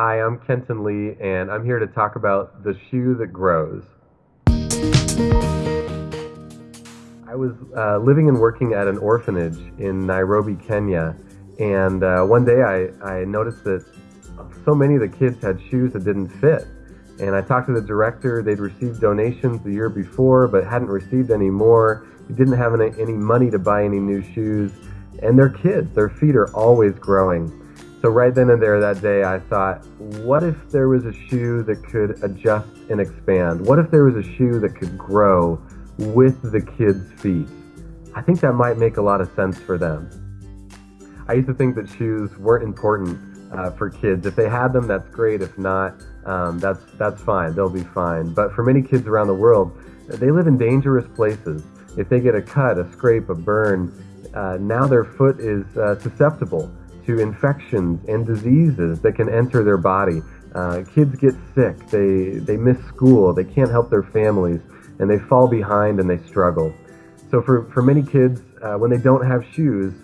Hi, I'm Kenton Lee, and I'm here to talk about the shoe that grows. I was uh, living and working at an orphanage in Nairobi, Kenya, and uh, one day I, I noticed that so many of the kids had shoes that didn't fit. And I talked to the director. They'd received donations the year before, but hadn't received any more. They didn't have any, any money to buy any new shoes. And they're kids, their feet are always growing. So, right then and there that day, I thought, what if there was a shoe that could adjust and expand? What if there was a shoe that could grow with the kids' feet? I think that might make a lot of sense for them. I used to think that shoes weren't important uh, for kids. If they had them, that's great. If not, um, that's that's fine. They'll be fine. But for many kids around the world, they live in dangerous places. If they get a cut, a scrape, a burn, uh, now their foot is uh, susceptible to infections and diseases that can enter their body. Uh, kids get sick. They they miss school. They can't help their families, and they fall behind and they struggle. So for for many kids, uh, when they don't have shoes,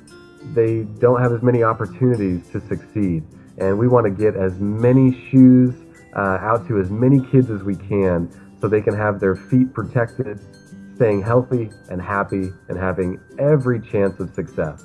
they don't have as many opportunities to succeed. And we want to get as many shoes uh, out to as many kids as we can so they can have their feet protected, staying healthy and happy, and having every chance of success.